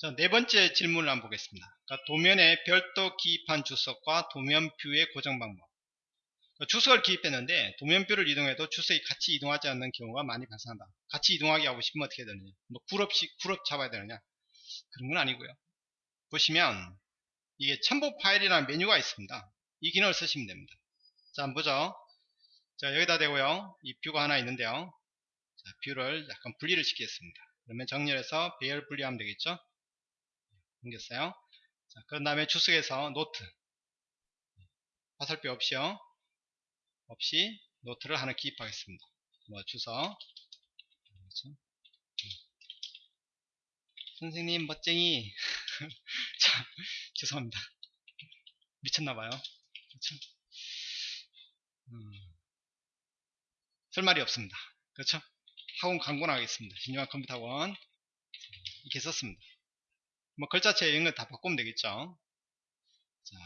자, 네 번째 질문을 한번 보겠습니다. 그러니까 도면에 별도 기입한 주석과 도면뷰의 고정 방법. 그러니까 주석을 기입했는데 도면뷰를 이동해도 주석이 같이 이동하지 않는 경우가 많이 발생한다. 같이 이동하게 하고 싶으면 어떻게 해야 되느냐? 뭐 굴업식 굴업 잡아야 되느냐? 그런 건 아니고요. 보시면 이게 첨부 파일이라는 메뉴가 있습니다. 이 기능을 쓰시면 됩니다. 자, 한번 보죠. 자, 여기다 대고요. 이 뷰가 하나 있는데요. 자, view를 약간 분리를 시키겠습니다. 그러면 정렬해서 배열 분리하면 되겠죠? 생겼어요. 자, 그 다음에 주석에서 노트. 화살표 없이요. 없이 노트를 하나 기입하겠습니다. 뭐 주석. 그렇죠? 선생님 멋쟁이. 자, 죄송합니다. 미쳤나봐요. 그렇죠? 음, 쓸 말이 없습니다. 그렇죠? 학원 광고나 하겠습니다. 신중한 컴퓨터 학원. 이렇게 썼습니다. 뭐 글자체 이런 거 다 바꾸면 되겠죠. 자,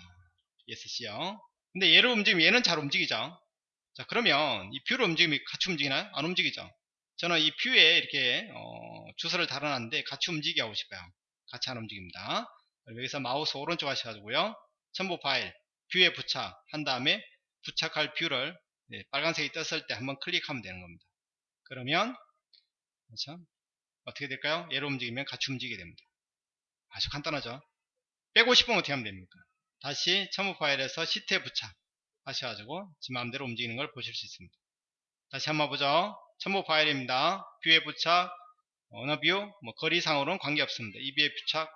ESC요. 근데 얘를 움직이면 얘는 잘 움직이죠. 자, 그러면 이 view를 움직이면 같이 움직이나요? 안 움직이죠. 저는 이 view에 이렇게 어, 주소를 달아놨는데 같이 움직이게 하고 싶어요. 같이 안 움직입니다. 여기서 마우스 오른쪽 하셔가지고요. 첨부 파일, view에 부착 한 다음에 부착할 view를 네, 빨간색이 떴을 때 한번 클릭하면 되는 겁니다. 그러면 그렇죠? 어떻게 될까요? 얘를 움직이면 같이 움직이게 됩니다. 아주 간단하죠. 빼고 싶으면 어떻게 하면 됩니까? 다시 첨부 파일에서 시트에 부착 하셔가지고 지 마음대로 움직이는 걸 보실 수 있습니다. 다시 한번 보죠. 첨부 파일입니다. view에 부착 어느 view? 뭐 거리상으로는 관계없습니다. 이 view에 부착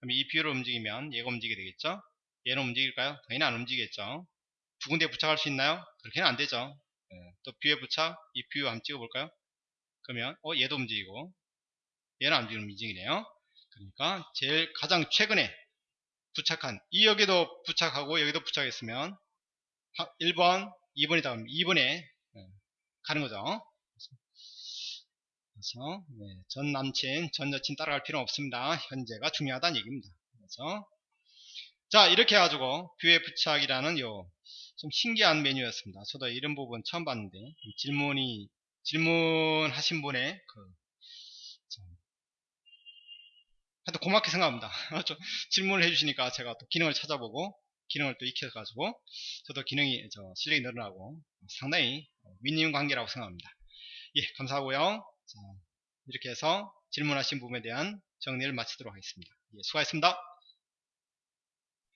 그럼 이 view를 움직이면 얘가 움직이게 되겠죠. 얘는 움직일까요? 당연히 안 움직이겠죠. 두 군데 부착할 수 있나요? 그렇게는 안 되죠. 네. 또 view에 부착 이 view 한번 찍어볼까요? 그러면 어 얘도 움직이고 얘는 안 움직이네요. 그러니까 제일 가장 최근에 부착한 이 여기도 부착하고 여기도 부착했으면 1번 2번이다 그러면 2번에 가는 거죠. 그래서 네, 전 남친 전 여친 따라갈 필요 없습니다. 현재가 중요하다는 얘기입니다. 그래서 자 이렇게 해가지고 뷰에 부착이라는 요 좀 신기한 메뉴였습니다. 저도 이런 부분 처음 봤는데 질문이 질문하신 분의 그 하여튼 고맙게 생각합니다. 질문을 해주시니까 제가 또 기능을 찾아보고 기능을 또 익혀가지고 저도 기능이 저 실력이 늘어나고 상당히 윈윈 관계라고 생각합니다. 예, 감사하고요. 자, 이렇게 해서 질문하신 부분에 대한 정리를 마치도록 하겠습니다. 예, 수고하셨습니다.